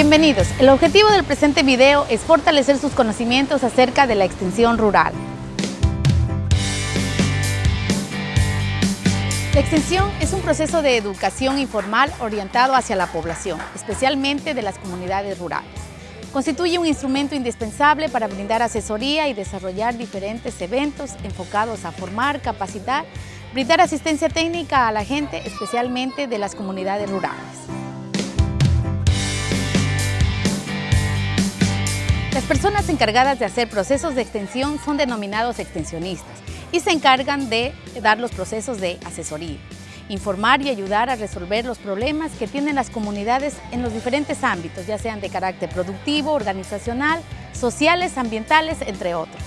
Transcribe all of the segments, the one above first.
Bienvenidos. El objetivo del presente video es fortalecer sus conocimientos acerca de la extensión rural. La extensión es un proceso de educación informal orientado hacia la población, especialmente de las comunidades rurales. Constituye un instrumento indispensable para brindar asesoría y desarrollar diferentes eventos enfocados a formar, capacitar, brindar asistencia técnica a la gente, especialmente de las comunidades rurales. Las personas encargadas de hacer procesos de extensión son denominados extensionistas y se encargan de dar los procesos de asesoría, informar y ayudar a resolver los problemas que tienen las comunidades en los diferentes ámbitos, ya sean de carácter productivo, organizacional, sociales, ambientales, entre otros.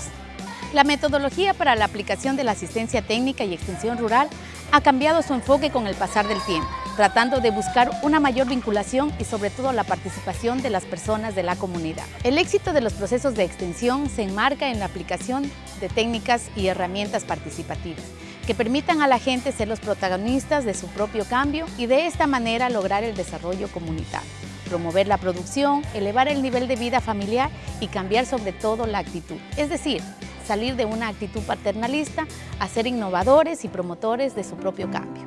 La metodología para la aplicación de la asistencia técnica y extensión rural ha cambiado su enfoque con el pasar del tiempo tratando de buscar una mayor vinculación y sobre todo la participación de las personas de la comunidad. El éxito de los procesos de extensión se enmarca en la aplicación de técnicas y herramientas participativas que permitan a la gente ser los protagonistas de su propio cambio y de esta manera lograr el desarrollo comunitario, promover la producción, elevar el nivel de vida familiar y cambiar sobre todo la actitud, es decir, salir de una actitud paternalista a ser innovadores y promotores de su propio cambio.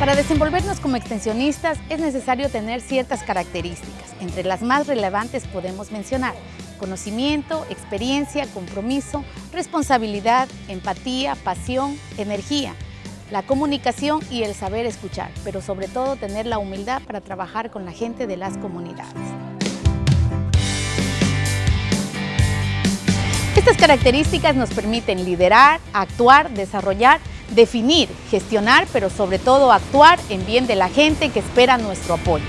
Para desenvolvernos como extensionistas es necesario tener ciertas características. Entre las más relevantes podemos mencionar conocimiento, experiencia, compromiso, responsabilidad, empatía, pasión, energía, la comunicación y el saber escuchar, pero sobre todo tener la humildad para trabajar con la gente de las comunidades. Estas características nos permiten liderar, actuar, desarrollar definir, gestionar, pero sobre todo actuar en bien de la gente que espera nuestro apoyo.